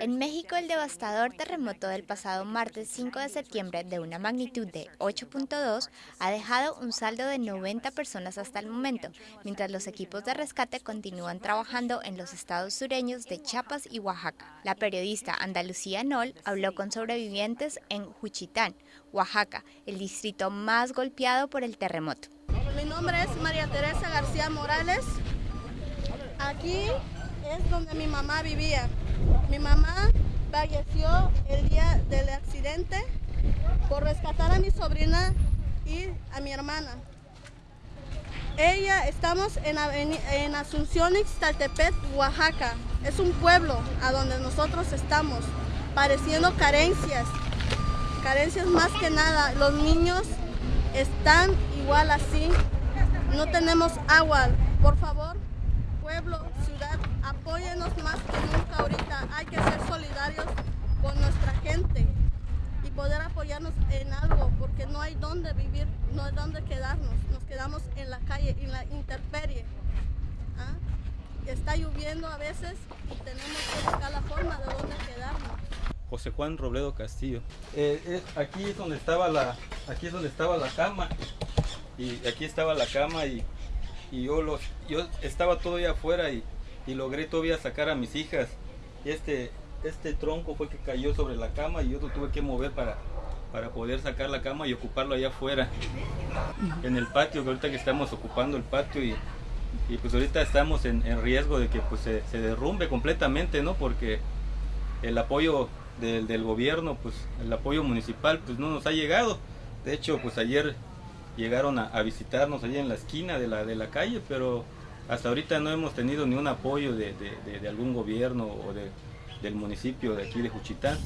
En México, el devastador terremoto del pasado martes 5 de septiembre de una magnitud de 8.2 ha dejado un saldo de 90 personas hasta el momento, mientras los equipos de rescate continúan trabajando en los estados sureños de Chiapas y Oaxaca. La periodista Andalucía Nol habló con sobrevivientes en Juchitán, Oaxaca, el distrito más golpeado por el terremoto. Mi nombre es María Teresa García Morales. Aquí es donde mi mamá vivía. Mi mamá falleció el día del accidente por rescatar a mi sobrina y a mi hermana. Ella, estamos en, en Asunción, Ixtaltepet, Oaxaca. Es un pueblo a donde nosotros estamos, pareciendo carencias. Carencias más que nada. Los niños están igual así. No tenemos agua. Por favor, pueblo, ciudad, apóyenos más que nunca. Hay que ser solidarios con nuestra gente y poder apoyarnos en algo, porque no hay dónde vivir, no hay dónde quedarnos. Nos quedamos en la calle, en la interperie. ¿ah? Está lloviendo a veces y tenemos que buscar la forma de dónde quedarnos. José Juan Robledo Castillo. Eh, aquí es donde estaba la, aquí es donde estaba la cama y aquí estaba la cama y y yo, los, yo estaba todavía afuera y, y, logré todavía sacar a mis hijas. Y este, este tronco fue que cayó sobre la cama y yo lo tuve que mover para, para poder sacar la cama y ocuparlo allá afuera, en el patio, que ahorita que estamos ocupando el patio y, pues ahorita estamos en, en, riesgo de que pues se, se, derrumbe completamente, ¿no? Porque el apoyo del, del gobierno, pues el apoyo municipal, pues no nos ha llegado. De hecho, pues ayer llegaron a, a, visitarnos allí en la esquina de la, de la calle, pero hasta ahorita no hemos tenido ni un apoyo de, de, de, de algún gobierno o de, del municipio de aquí de Juchitán.